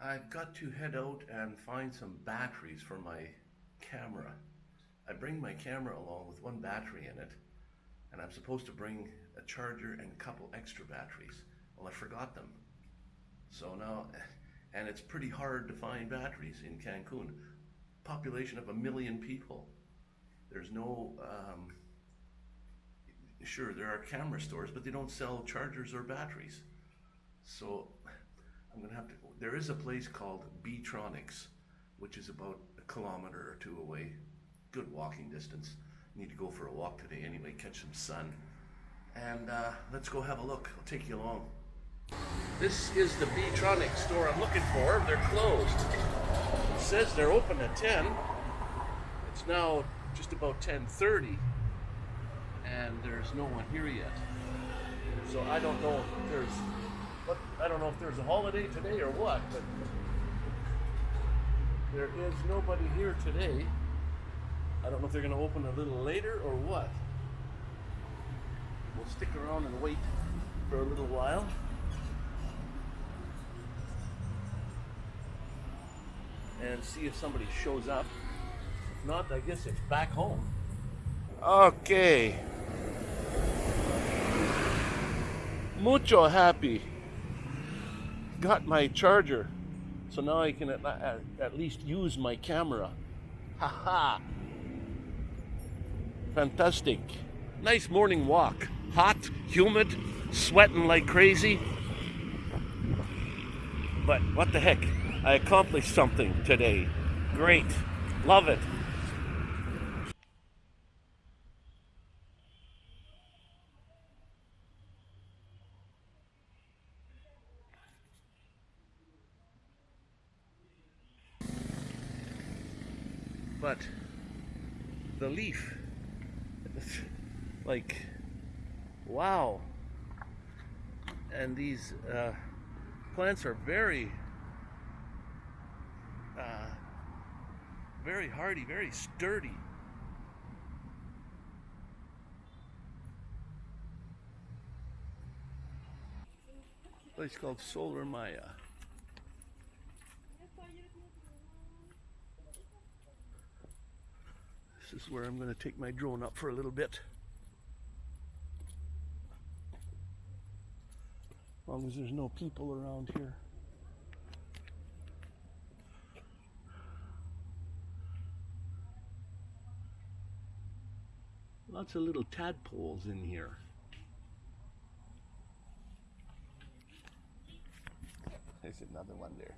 I've got to head out and find some batteries for my camera. I bring my camera along with one battery in it, and I'm supposed to bring a charger and a couple extra batteries. Well, I forgot them. So now, and it's pretty hard to find batteries in Cancun. Population of a million people. There's no, um, sure, there are camera stores, but they don't sell chargers or batteries. So I'm gonna have to, there is a place called Beatronics, which is about a kilometer or two away. Good walking distance. Need to go for a walk today anyway, catch some sun. And uh, let's go have a look. I'll take you along. This is the Beatronics store I'm looking for. They're closed. It says they're open at 10. It's now just about 10.30 and there's no one here yet. So I don't know if there's what I don't know if there's a holiday today or what, but there is nobody here today. I don't know if they're gonna open a little later or what. We'll stick around and wait for a little while. And see if somebody shows up. If not, I guess it's back home. Okay. Mucho happy. Got my charger. So now I can at, at, at least use my camera. Haha. Fantastic. Nice morning walk. Hot, humid, sweating like crazy. But what the heck? I accomplished something today. Great. Love it. But the leaf, like, wow. And these uh, plants are very, uh, very hardy, very sturdy. Place called Solar Maya. This is where I'm going to take my drone up for a little bit. As long as there's no people around here. Lots of little tadpoles in here. There's another one there.